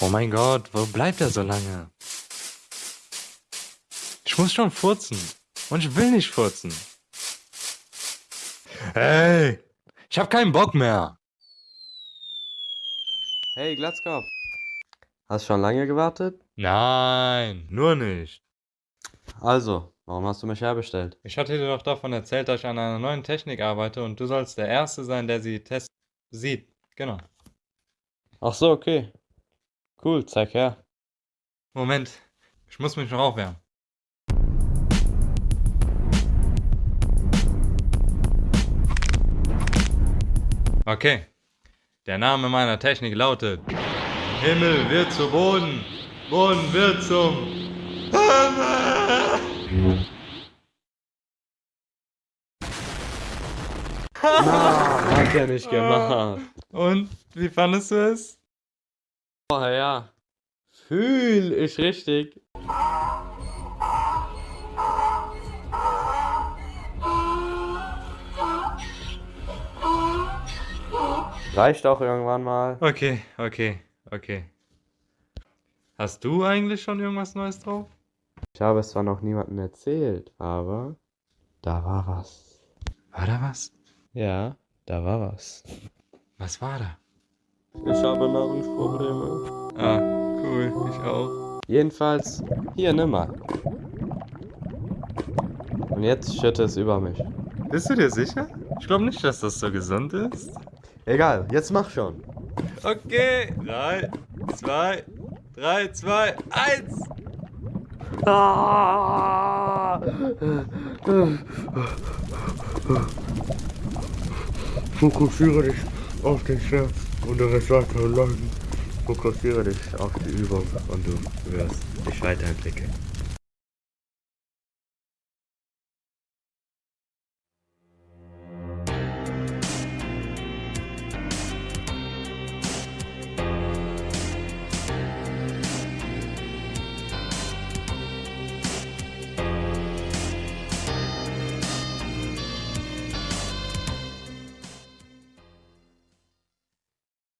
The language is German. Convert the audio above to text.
Oh mein Gott, wo bleibt er so lange? Ich muss schon furzen. Und ich will nicht furzen. Hey, ich hab keinen Bock mehr. Hey, Glatzkopf. Hast schon lange gewartet? Nein, nur nicht. Also, warum hast du mich herbestellt? Ich hatte dir doch davon erzählt, dass ich an einer neuen Technik arbeite und du sollst der Erste sein, der sie test sieht. Genau. Ach so, okay. Cool, zeig her. Moment, ich muss mich noch aufwärmen. Okay. Der Name meiner Technik lautet Himmel wird zu Boden, Boden wird zum Himmel. Ah, hat er nicht gemacht. Und wie fandest du es? Oh ja. Fühl ich richtig. Reicht auch irgendwann mal. Okay, okay, okay. Hast du eigentlich schon irgendwas Neues drauf? Ich habe es zwar noch niemandem erzählt, aber da war was. War da was? Ja, da war was. Was war da? Ich habe Nahrungsprobleme. Ah, cool, ich auch. Jedenfalls, hier, nimm mal. Und jetzt schütte es über mich. Bist du dir sicher? Ich glaube nicht, dass das so gesund ist. Egal, jetzt mach schon. Okay, 3, 2, 3, 2, 1. Ah! Fokussiere dich auf den Schmerz und der Rest weiter Leiden. Fokussiere dich auf die Übung und du wirst dich weiterentwickeln.